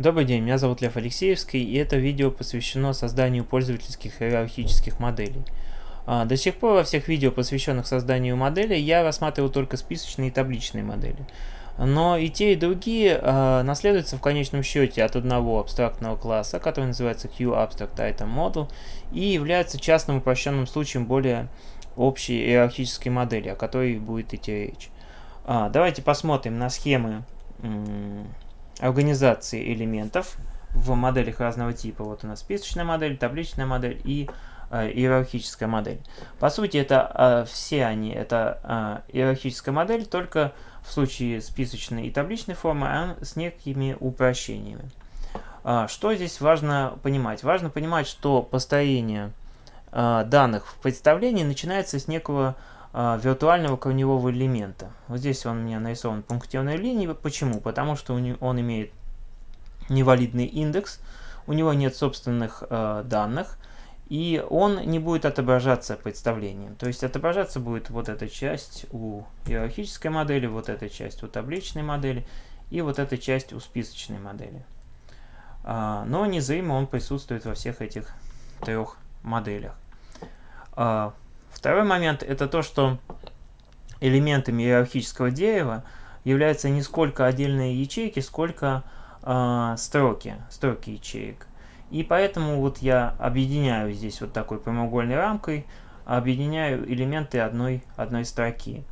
Добрый день, меня зовут Лев Алексеевский, и это видео посвящено созданию пользовательских иерархических моделей. А, до сих пор во всех видео, посвященных созданию моделей, я рассматривал только списочные и табличные модели. Но и те, и другие э, наследуются в конечном счете от одного абстрактного класса, который называется QAbstractItemModel, и являются частным упрощенным случаем более общей иерархической модели, о которой будет идти речь. А, давайте посмотрим на схемы организации элементов в моделях разного типа. Вот у нас списочная модель, табличная модель и э, иерархическая модель. По сути, это э, все они, это э, иерархическая модель, только в случае списочной и табличной формы а с некими упрощениями. А, что здесь важно понимать? Важно понимать, что построение э, данных в представлении начинается с некого э, виртуального корневого элемента. Вот здесь он у меня нарисован пунктирной линией. Почему? Потому что он имеет невалидный индекс, у него нет собственных э, данных, и он не будет отображаться представлением. То есть отображаться будет вот эта часть у иерархической модели, вот эта часть у табличной модели и вот эта часть у списочной модели. А, но незримо он присутствует во всех этих трех моделях. А, Второй момент это то, что элементами иерархического дерева являются не сколько отдельные ячейки, сколько э, строки, строки ячеек. И поэтому вот я объединяю здесь вот такой прямоугольной рамкой, объединяю элементы одной, одной строки.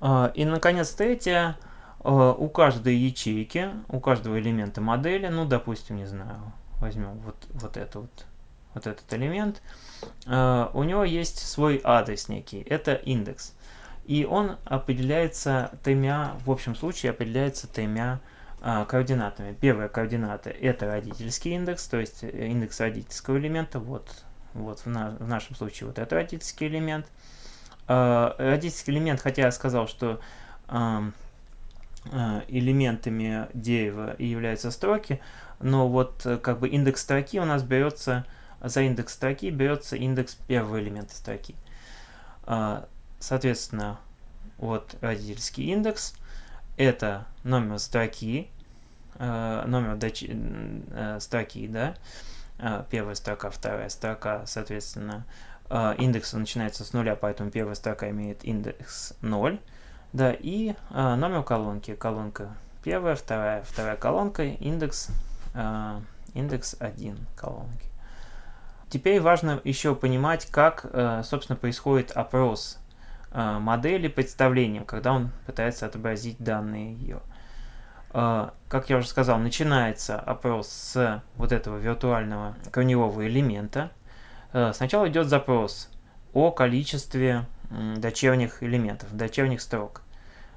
Э, и, наконец, третье, э, у каждой ячейки, у каждого элемента модели, ну, допустим, не знаю, возьмем вот, вот это вот вот этот элемент, э, у него есть свой адрес некий, это индекс. И он определяется тремя, в общем случае определяется тремя э, координатами. Первая координата это родительский индекс, то есть э, индекс родительского элемента, вот, вот в, на, в нашем случае вот это родительский элемент. Родительский элемент, хотя я сказал, что элементами дерева являются строки, но вот как бы индекс строки у нас берется за индекс строки берется индекс первого элемента строки. А, соответственно, вот родительский индекс, это номер строки, а, номер э, строки, да, а, первая строка, вторая строка, соответственно, индекс начинается с нуля, поэтому первая строка имеет индекс 0, да, и номер колонки, колонка первая, вторая, вторая колонка, индекс, индекс 1 колонки. Теперь важно еще понимать, как, э, собственно, происходит опрос э, модели представлением, когда он пытается отобразить данные ее. Э, как я уже сказал, начинается опрос с вот этого виртуального корневого элемента. Сначала идет запрос о количестве дочерних элементов, дочерних строк.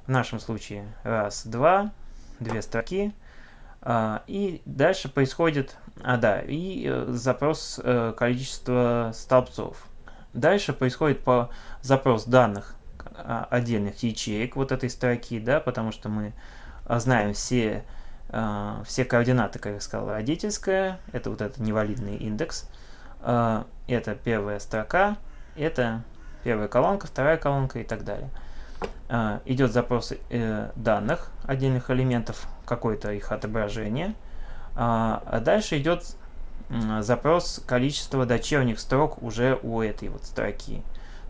В нашем случае раз, два, две строки, и дальше происходит, а да, и э, запрос э, количества столбцов. Дальше происходит по запрос данных а, отдельных ячеек вот этой строки, да, потому что мы а, знаем все, все координаты, как я сказал, родительская, это вот этот невалидный индекс, это первая строка, это первая колонка, вторая колонка и так далее. А, идет запрос э, данных отдельных элементов, какое-то их отображение. А, а дальше идет запрос количества дочерних строк уже у этой вот строки.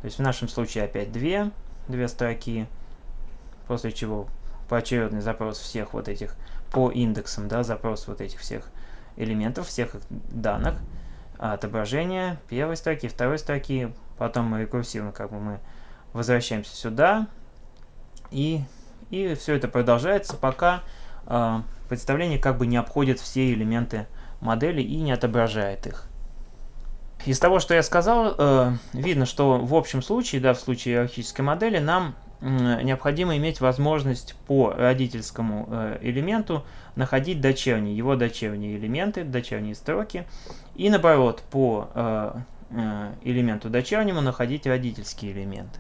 То есть в нашем случае опять две, две строки, после чего поочередный запрос всех вот этих по индексам, да, запрос вот этих всех элементов, всех данных, отображение первой строки, второй строки, потом мы рекурсивно как бы мы возвращаемся сюда, и, и все это продолжается, пока э, представление как бы не обходит все элементы модели и не отображает их. Из того, что я сказал, э, видно, что в общем случае, да, в случае иерархической модели, нам необходимо иметь возможность по родительскому э, элементу находить дочерние, его дочерние элементы, дочерние строки, и наоборот, по э, э, элементу дочернему находить родительский элемент.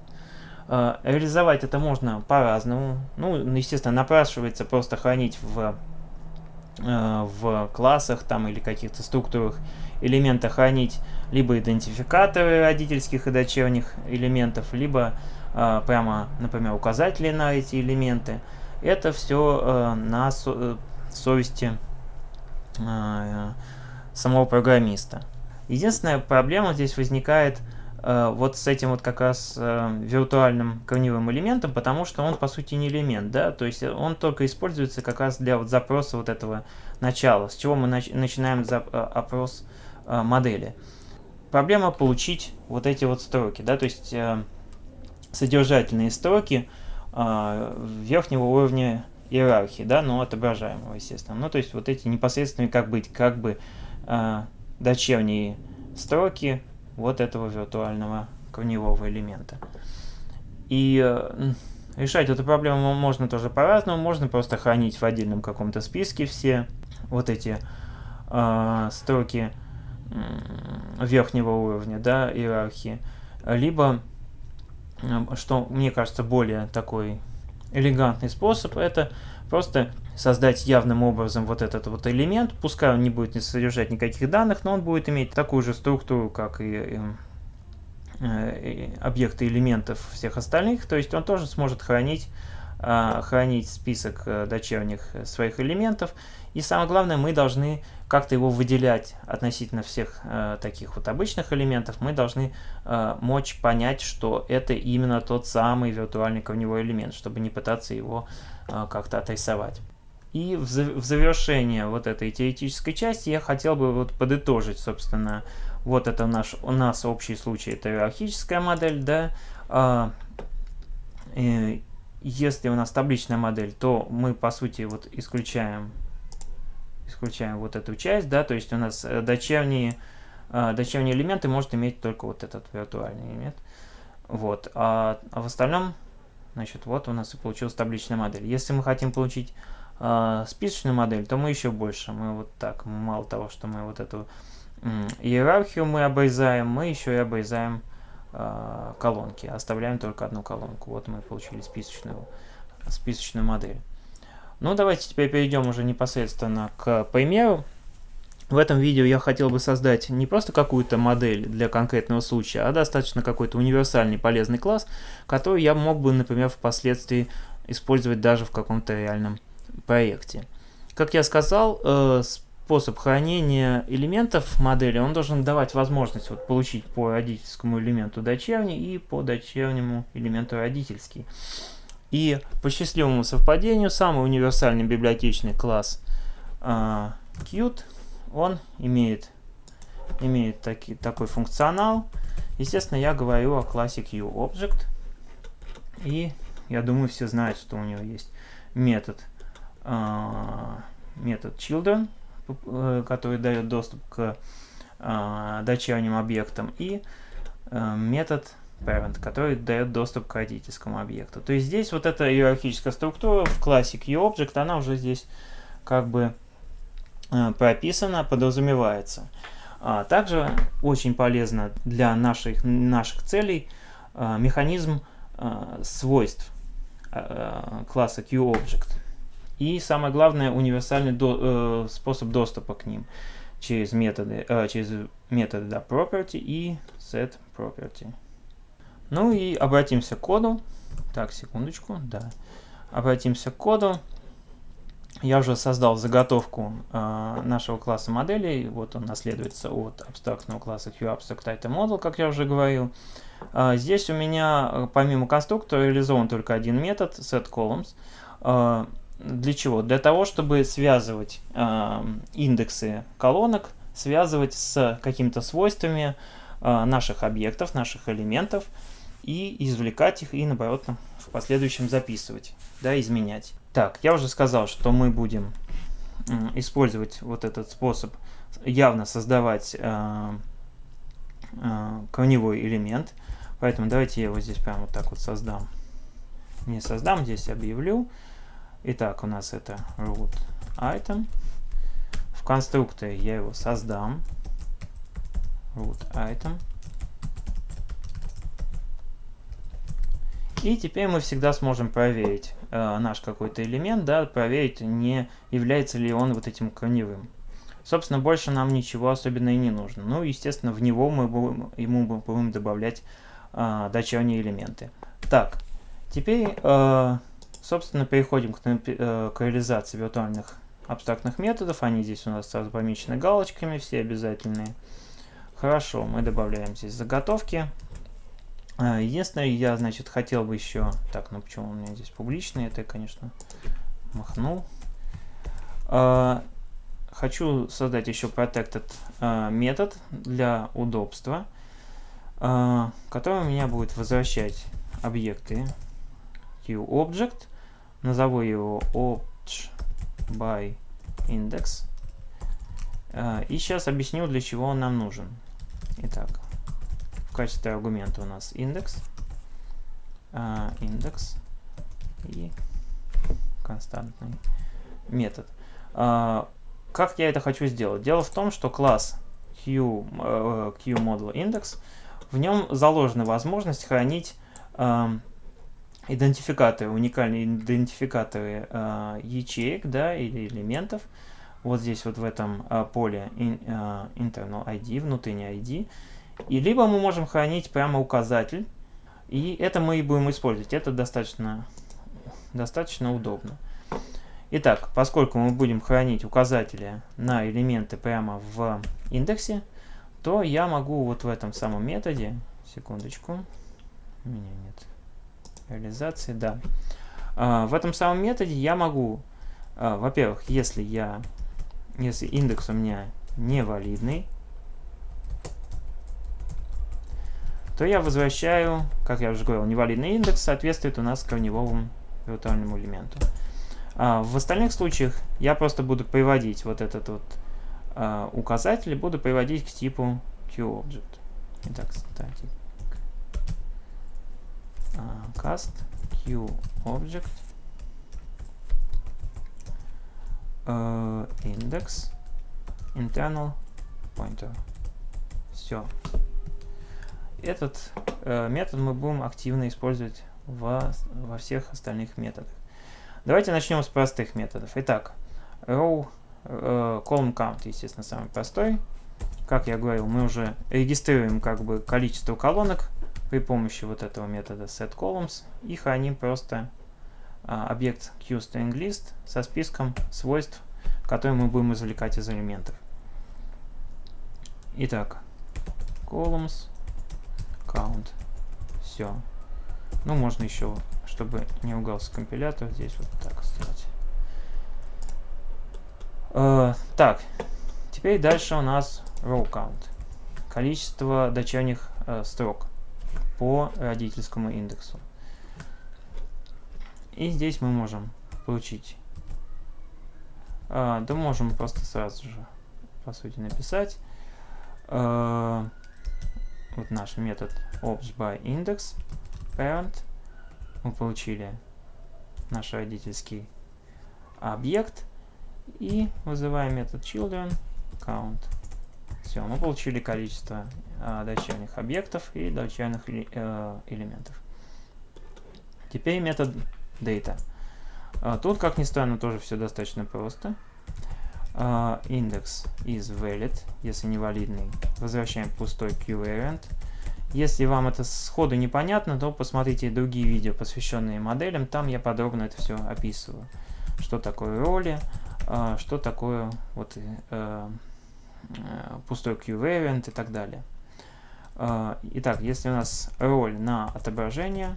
Э, реализовать это можно по-разному. Ну, естественно, напрашивается просто хранить в, э, в классах там или каких-то структурах элемента хранить либо идентификаторы родительских и дочерних элементов, либо э, прямо, например, указатели на эти элементы. Это все на совести самого программиста. Единственная проблема здесь возникает вот с этим вот как раз э, виртуальным корневым элементом, потому что он по сути не элемент, да, то есть он только используется как раз для вот запроса вот этого начала, с чего мы нач начинаем э, опрос э, модели. Проблема получить вот эти вот строки, да, то есть э, содержательные строки э, верхнего уровня иерархии, да, но отображаемого, естественно. Ну, то есть вот эти непосредственные как быть, как бы э, дочерние строки вот этого виртуального корневого элемента. И э, решать эту проблему можно тоже по-разному. Можно просто хранить в отдельном каком-то списке все вот эти э, строки верхнего уровня да, иерархии. Либо, что мне кажется более такой элегантный способ, это просто создать явным образом вот этот вот элемент, пускай он не будет не содержать никаких данных, но он будет иметь такую же структуру, как и, и, э, и объекты элементов всех остальных, то есть он тоже сможет хранить, а, хранить список э, дочерних своих элементов, и самое главное, мы должны как-то его выделять относительно всех э, таких вот обычных элементов, мы должны э, мочь понять, что это именно тот самый виртуальный корневой элемент, чтобы не пытаться его э, как-то отрисовать. И в, завершение вот этой теоретической части я хотел бы вот подытожить, собственно, вот это наш, у нас общий случай, это иерархическая модель, да, а, если у нас табличная модель, то мы, по сути, вот исключаем исключаем вот эту часть, да, то есть у нас э, дочерние, э, дочерние элементы может иметь только вот этот виртуальный элемент. Вот, а, а в остальном, значит, вот у нас и получилась табличная модель. Если мы хотим получить э, списочную модель, то мы еще больше. Мы вот так, мало того, что мы вот эту э, иерархию мы обрезаем, мы еще и обрезаем э, колонки. Оставляем только одну колонку. Вот мы получили списочную, списочную модель. Ну, давайте теперь перейдем уже непосредственно к примеру. В этом видео я хотел бы создать не просто какую-то модель для конкретного случая, а достаточно какой-то универсальный полезный класс, который я мог бы, например, впоследствии использовать даже в каком-то реальном проекте. Как я сказал, э, способ хранения элементов модели, он должен давать возможность вот, получить по родительскому элементу дочерний и по дочернему элементу родительский. И по счастливому совпадению самый универсальный библиотечный класс э, Qt, он имеет, имеет таки, такой функционал. Естественно, я говорю о классе QObject. И я думаю, все знают, что у него есть метод, э, метод children, э, который дает доступ к э, дочерним объектам, и э, метод parent, который дает доступ к родительскому объекту. То есть здесь вот эта иерархическая структура в классе QObject, она уже здесь как бы э, прописана, подразумевается. А также очень полезно для наших, наших целей э, механизм э, свойств класса QObject. И самое главное, универсальный до, способ доступа к ним через методы, через методы да, property и set property. Ну и обратимся к коду. Так, секундочку, да. Обратимся к коду. Я уже создал заготовку э, нашего класса моделей. Вот он наследуется от абстрактного класса QAbstractItemModel, как я уже говорил. Э, здесь у меня э, помимо конструктора реализован только один метод setColumns. Э, для чего? Для того, чтобы связывать э, индексы колонок, связывать с какими-то свойствами э, наших объектов, наших элементов и извлекать их и наоборот в последующем записывать, да, изменять. Так, я уже сказал, что мы будем использовать вот этот способ явно создавать э, э, корневой элемент. Поэтому давайте я его здесь прямо вот так вот создам. Не создам, здесь объявлю. Итак, у нас это root item. В конструкторе я его создам. root item. И теперь мы всегда сможем проверить э, наш какой-то элемент, да, проверить, не является ли он вот этим корневым. Собственно, больше нам ничего особенно и не нужно. Ну, естественно, в него мы будем, ему будем добавлять э, дочерние элементы. Так, теперь, э, собственно, переходим к, э, к реализации виртуальных абстрактных методов. Они здесь у нас сразу помечены галочками, все обязательные. Хорошо, мы добавляем здесь заготовки. А, единственное, я, значит, хотел бы еще... Так, ну почему у меня здесь публичный? Это я, конечно, махнул. А, хочу создать еще protected а, метод для удобства, который у меня будет возвращать объекты QObject. Назову его obj by index. И сейчас объясню, для чего он нам нужен. Итак, качестве аргумента у нас индекс, а, индекс и константный метод. А, как я это хочу сделать? Дело в том, что класс Q, э, QModel в нем заложена возможность хранить э, идентификаторы, уникальные идентификаторы ячеек да, или элементов. Вот здесь вот в этом поле in, internal ID, внутренний ID. И либо мы можем хранить прямо указатель, и это мы и будем использовать. Это достаточно, достаточно удобно. Итак, поскольку мы будем хранить указатели на элементы прямо в индексе, то я могу вот в этом самом методе, секундочку, у меня нет реализации, да. А, в этом самом методе я могу, а, во-первых, если я, если индекс у меня невалидный, то я возвращаю, как я уже говорил, невалидный индекс соответствует у нас корневому виртуальному элементу. А в остальных случаях я просто буду приводить вот этот вот а, указатель, буду приводить к типу QObject. Итак, кстати, а, cast QObject index internal pointer. Все. Этот э, метод мы будем активно использовать во, во всех остальных методах. Давайте начнем с простых методов. Итак, row э, column count, естественно, самый простой. Как я говорил, мы уже регистрируем как бы количество колонок при помощи вот этого метода setColumns и храним просто э, объект QStringList со списком свойств, которые мы будем извлекать из элементов. Итак, columns count. Все. Ну, можно еще, чтобы не угался компилятор, здесь вот так сделать. Э, так, теперь дальше у нас row count. Количество дочерних э, строк по родительскому индексу. И здесь мы можем получить... Э, да можем просто сразу же, по сути, написать... Э, вот наш метод obj by index parent. Мы получили наш родительский объект и вызываем метод children count. Все, мы получили количество э, дочерних объектов и дочерних э, элементов. Теперь метод data. Э, тут, как ни странно, тоже все достаточно просто. Uh, index is valid, если невалидный, возвращаем пустой qvariant. Если вам это сходу непонятно, то посмотрите другие видео, посвященные моделям, там я подробно это все описываю. Что такое роли, uh, что такое вот, uh, пустой qvariant и так далее. Итак, если у нас роль на отображение,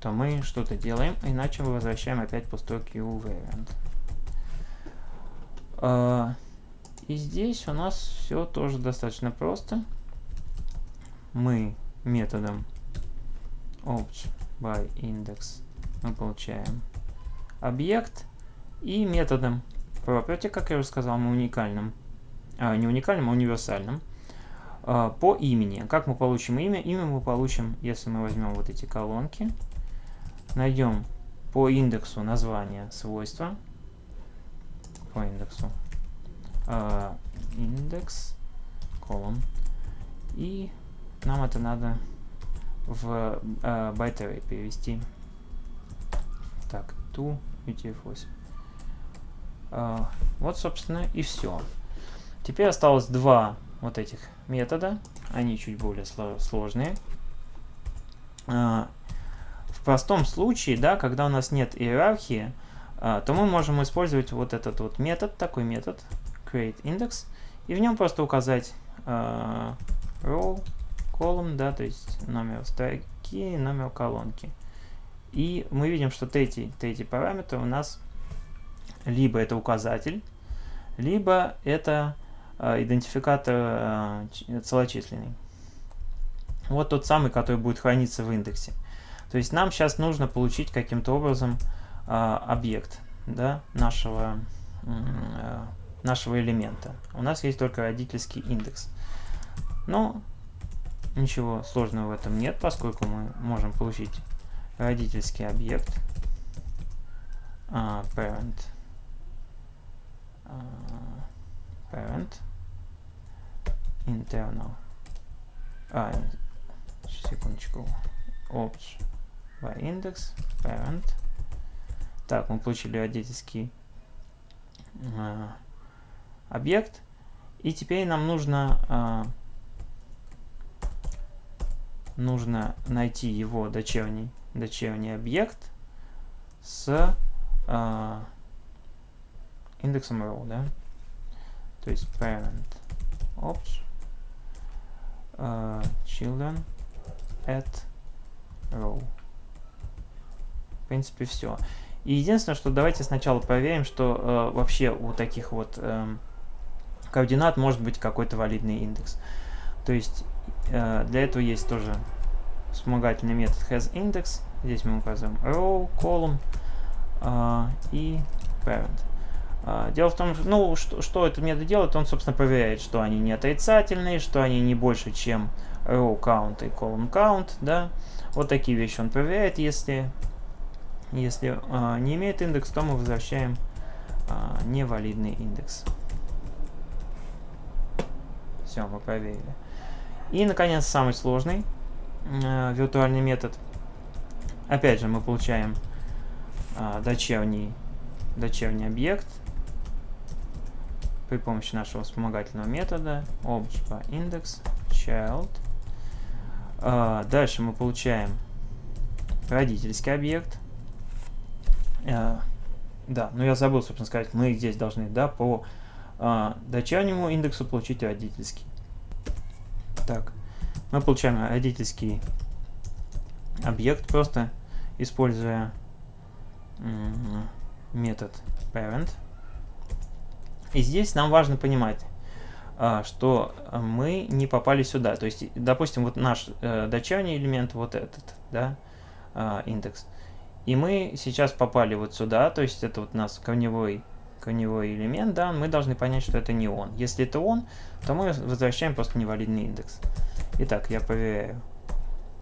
то мы что-то делаем, иначе мы возвращаем опять пустой qvariant. А, и здесь у нас все тоже достаточно просто. Мы методом obj by index мы получаем объект и методом property, как я уже сказал, мы уникальным, а, не уникальным, а универсальным, а, по имени. Как мы получим имя? Имя мы получим, если мы возьмем вот эти колонки, найдем по индексу название свойства, по индексу. Uh, индекс, колон. И нам это надо в uh, byte array перевести. Так, to UTF-8. Uh, вот, собственно, и все. Теперь осталось два вот этих метода. Они чуть более сложные. Uh, в простом случае, да, когда у нас нет иерархии, а, то мы можем использовать вот этот вот метод, такой метод createIndex, и в нем просто указать э, row, column, да, то есть номер строки, номер колонки. И мы видим, что третий, третий параметр у нас либо это указатель, либо это э, идентификатор э, целочисленный. Вот тот самый, который будет храниться в индексе. То есть нам сейчас нужно получить каким-то образом объект да, нашего, э, нашего элемента. У нас есть только родительский индекс. Но ничего сложного в этом нет, поскольку мы можем получить родительский объект uh, parent uh, parent internal а, секундочку opt by index parent так мы получили родительский uh, объект и теперь нам нужно uh, нужно найти его дочерний дочерний объект с э, индексом row, да? То есть parent ops э, children at row. В принципе, все. И единственное, что давайте сначала проверим, что э, вообще у таких вот э, координат может быть какой-то валидный индекс. То есть э, для этого есть тоже вспомогательный метод hasIndex. Здесь мы указываем row, column uh, и parent. Uh, дело в том, что, ну, что, что этот метод делает, он, собственно, проверяет, что они не отрицательные, что они не больше, чем row count и column count, да. Вот такие вещи он проверяет. Если, если uh, не имеет индекс, то мы возвращаем uh, невалидный индекс. Все, мы проверили. И, наконец, самый сложный э, виртуальный метод. Опять же, мы получаем э, дочерний, дочерний объект при помощи нашего вспомогательного метода object child. Э, дальше мы получаем родительский объект. Э, да, но я забыл, собственно сказать, мы здесь должны, да, по э, дочернему индексу получить родительский. Так, мы получаем родительский объект, просто используя метод parent. И здесь нам важно понимать, а, что мы не попали сюда. То есть, допустим, вот наш э, дочерний элемент, вот этот, да, а, индекс. И мы сейчас попали вот сюда, то есть это вот у нас корневой, корневой элемент, да, мы должны понять, что это не он. Если это он, то мы возвращаем просто невалидный индекс. Итак, я проверяю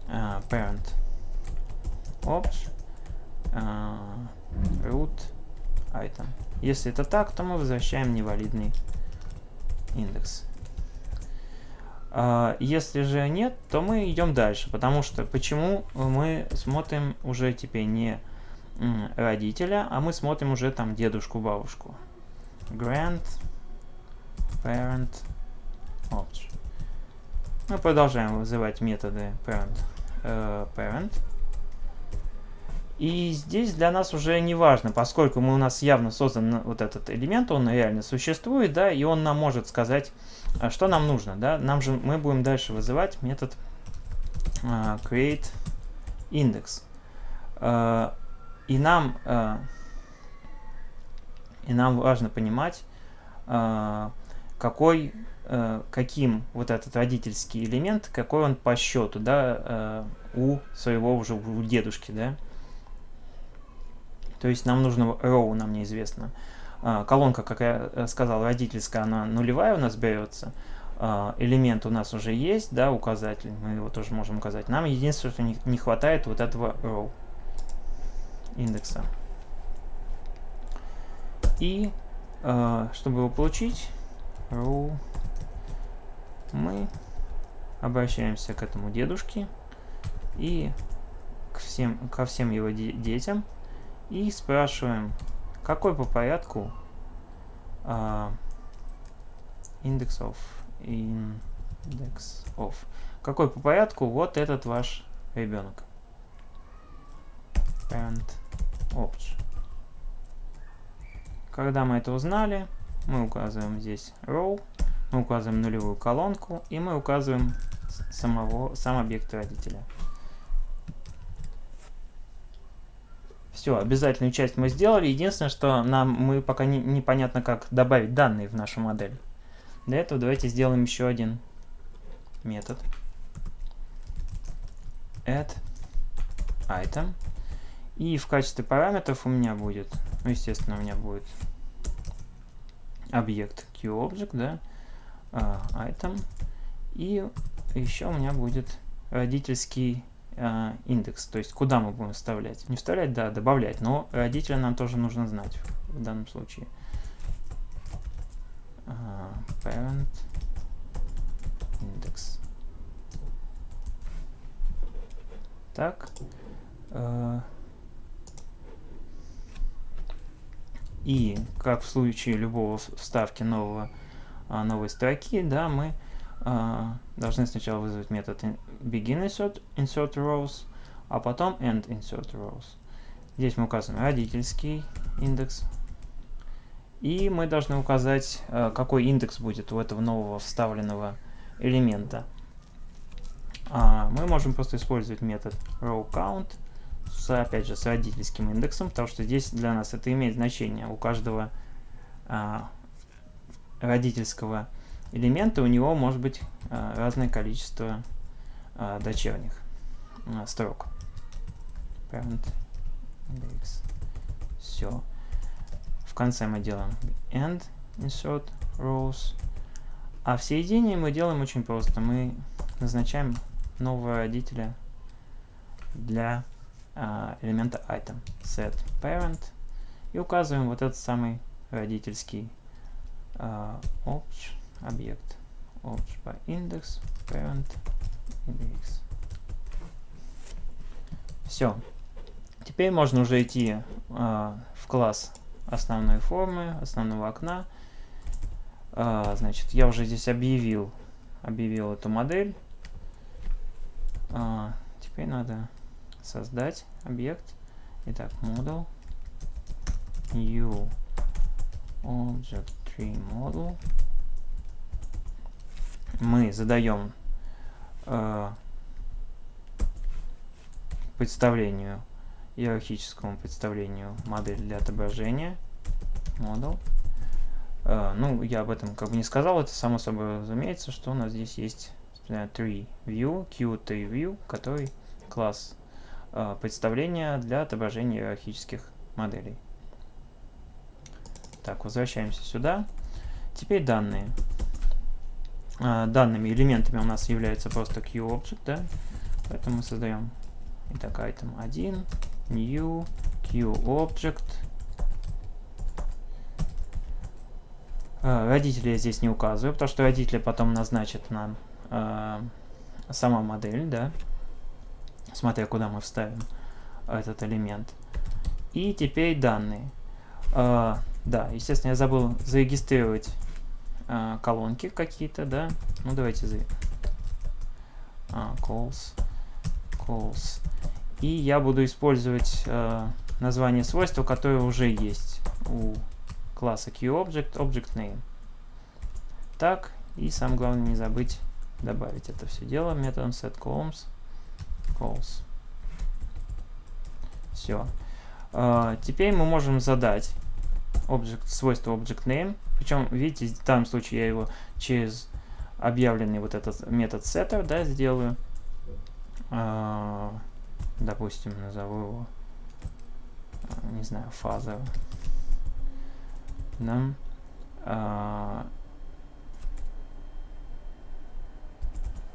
uh, parent ops uh, root item. Если это так, то мы возвращаем невалидный индекс. Uh, если же нет, то мы идем дальше, потому что почему мы смотрим уже теперь не родителя, а мы смотрим уже там дедушку, бабушку. Grant parent ops. Мы продолжаем вызывать методы parent, э, parent. И здесь для нас уже не важно, поскольку мы у нас явно создан вот этот элемент, он реально существует, да, и он нам может сказать, а, что нам нужно, да. Нам же мы будем дальше вызывать метод uh, create index. Uh, и нам uh, и нам важно понимать, uh, какой э, каким вот этот родительский элемент, какой он по счету, да, э, у своего уже, у дедушки, да. То есть нам нужно row, нам неизвестно. Э, колонка, как я э, сказал, родительская, она нулевая у нас берется. Э, элемент у нас уже есть, да, указатель, мы его тоже можем указать. Нам единственное, что не, хватает вот этого row индекса. И э, чтобы его получить, row мы обращаемся к этому дедушке и к всем, ко всем его де детям и спрашиваем, какой по порядку index of index of какой по порядку вот этот ваш ребенок? Parent opt когда мы это узнали, мы указываем здесь row, мы указываем нулевую колонку, и мы указываем самого, сам объект родителя. Все, обязательную часть мы сделали. Единственное, что нам мы пока не, непонятно, как добавить данные в нашу модель. Для этого давайте сделаем еще один метод. Add item. И в качестве параметров у меня будет, ну, естественно, у меня будет объект QObject, да, uh, item. И еще у меня будет родительский индекс, то есть куда мы будем вставлять. Не вставлять, да, добавлять, но родителя нам тоже нужно знать в данном случае. Uh, parent index. Так. Uh, И как в случае любого вставки нового, а, новой строки, да, мы а, должны сначала вызвать метод begin insert, rows, а потом end insert rows. Здесь мы указываем родительский индекс. И мы должны указать, а, какой индекс будет у этого нового вставленного элемента. А, мы можем просто использовать метод row count с, опять же, с родительским индексом, потому что здесь для нас это имеет значение. У каждого а, родительского элемента у него может быть а, разное количество а, дочерних а, строк. Parent index. Все. В конце мы делаем end insert rows. А в середине мы делаем очень просто. Мы назначаем нового родителя для а, элемента item set parent и указываем вот этот самый родительский uh, obj, объект obj index parent index. Все. Теперь можно уже идти uh, в класс основной формы, основного окна. Uh, значит, я уже здесь объявил, объявил эту модель. Uh, теперь надо создать объект. Итак, model new object tree model. Мы задаем э, представлению, иерархическому представлению модель для отображения. Model. Э, ну, я об этом как бы не сказал, это само собой разумеется, что у нас здесь есть tree view, q3 view, который класс а, представления для отображения иерархических моделей. Так, возвращаемся сюда. Теперь данные. А, данными элементами у нас является просто QObject, да? Поэтому мы создаем, итак, item 1, new, QObject. А, родители я здесь не указываю, потому что родители потом назначат нам э, сама модель, да? смотря куда мы вставим этот элемент. И теперь данные. Uh, да, естественно, я забыл зарегистрировать uh, колонки какие-то, да. Ну, давайте за... Uh, calls, calls. И я буду использовать uh, название свойства, которое уже есть у класса QObject, ObjectName. Так, и самое главное не забыть добавить это все дело методом setColumns calls. Все. Uh, теперь мы можем задать object, свойство object name. Причем, видите, в данном случае я его через объявленный вот этот метод setter, да, сделаю. Uh, допустим, назову его, uh, не знаю, фаза. Да. Uh,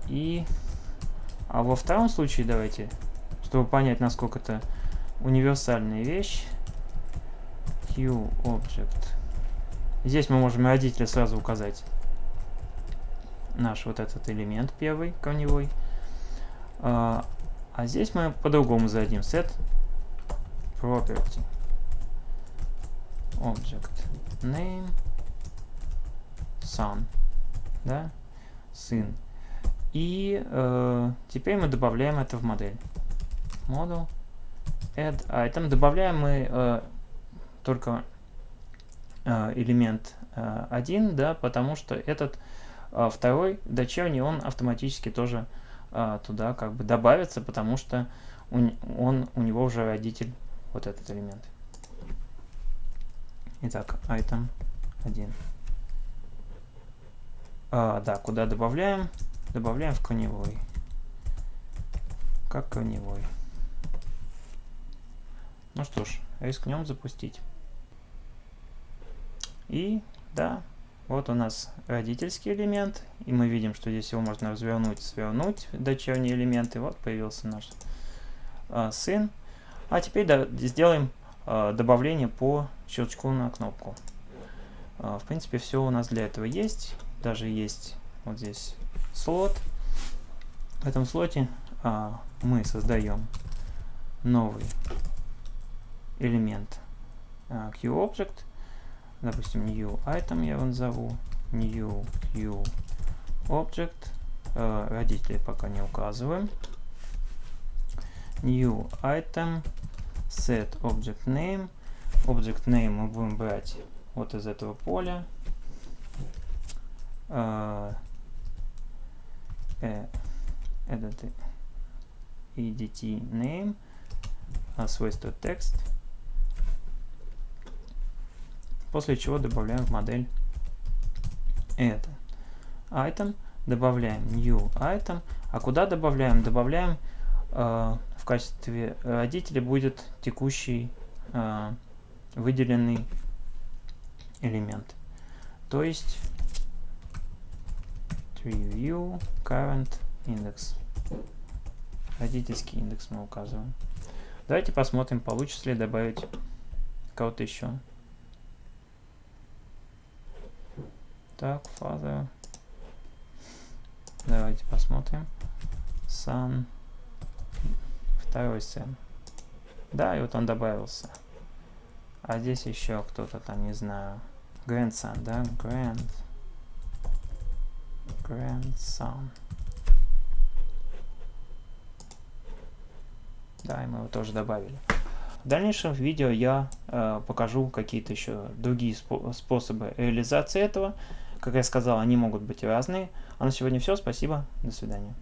и а во втором случае давайте, чтобы понять, насколько это универсальная вещь, QObject. Здесь мы можем родителя сразу указать наш вот этот элемент первый, корневой. А, а здесь мы по-другому зададим set property object name son, да, сын. И э, теперь мы добавляем это в модель. Model. Add item. Добавляем мы э, только э, элемент э, 1, да, потому что этот э, второй дочерний, он автоматически тоже туда как бы добавится, потому что он, он, у него уже родитель вот этот элемент. Итак, item 1. А, да, куда добавляем? Добавляем в коневой. Как коневой. Ну что ж, рискнем запустить. И да, вот у нас родительский элемент, и мы видим, что здесь его можно развернуть, свернуть, дочерние элементы. Вот появился наш а, сын. А теперь да, сделаем а, добавление по щелчку на кнопку. А, в принципе, все у нас для этого есть. Даже есть вот здесь слот. В этом слоте а, мы создаем новый элемент а, QObject. Допустим, new item я его назову. New QObject. А, родители пока не указываем. New item. Set object name. Object name мы будем брать вот из этого поля. Uh, э, этот edt name, а свойство текст, после чего добавляем в модель это. Item, добавляем new item, а куда добавляем? Добавляем э, в качестве родителя будет текущий э, выделенный элемент. То есть review current index. Родительский индекс мы указываем. Давайте посмотрим, получится ли добавить кого-то еще. Так, father. Давайте посмотрим. Son. Второй сын. Да, и вот он добавился. А здесь еще кто-то там, не знаю. Grandson, да? Grand. Grandson. Да, и мы его тоже добавили. В дальнейшем видео я э, покажу какие-то еще другие спо способы реализации этого. Как я сказал, они могут быть разные. А на сегодня все. Спасибо. До свидания.